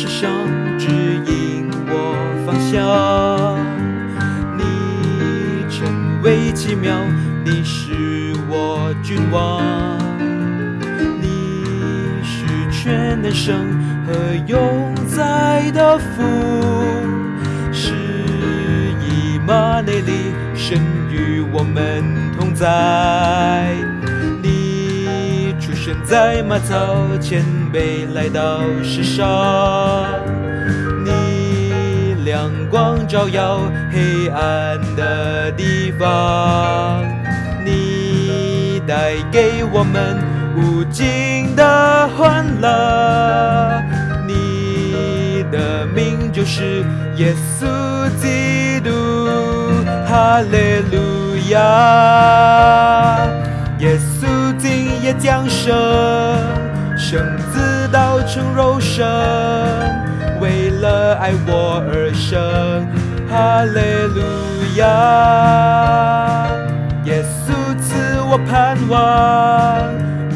是上指引我方向。你成为奇妙，你是我君王，你是全能生和永在的父，是以马内利，神与我们同在。你出生在马槽前，辈来到世上。你亮光照耀黑暗的地方，你带给我们无尽的欢乐。你的名就是耶稣基督，哈利路亚。夜降生，生子道成肉身，为了爱我而生，哈利路亚。耶稣赐我盼望，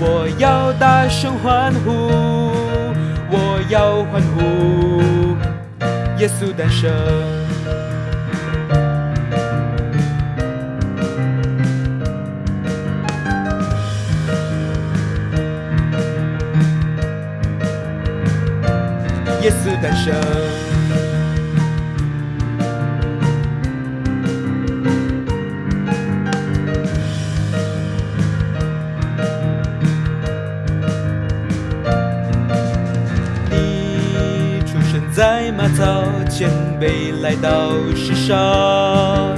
我要大声欢呼，我要欢呼，耶稣诞生。耶稣诞生。你出生在马槽前，辈来到世上。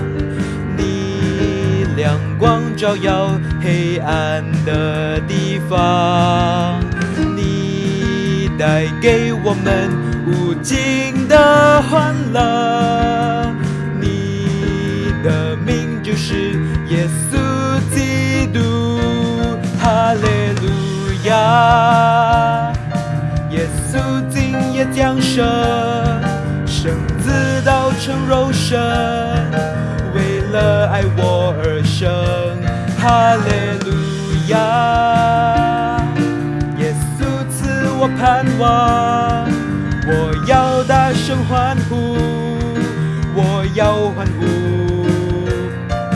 你亮光照耀黑暗的地方。带给我们无尽的欢乐。你的名就是耶稣基督，哈利路亚。耶稣今夜降生，生子道成肉身，为了爱我而生，哈利路亚。盼望，我要大声欢呼，我要欢呼，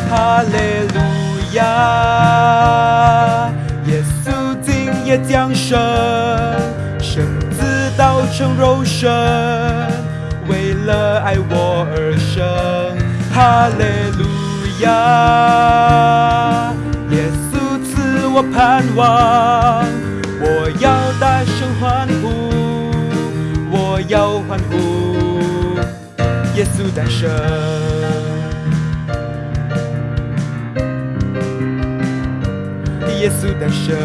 哈利路亚。耶稣今夜降生，生子道成肉身，为了爱我而生，哈利路亚。耶稣赐我盼望，我要欢呼，耶稣诞生。耶稣诞生，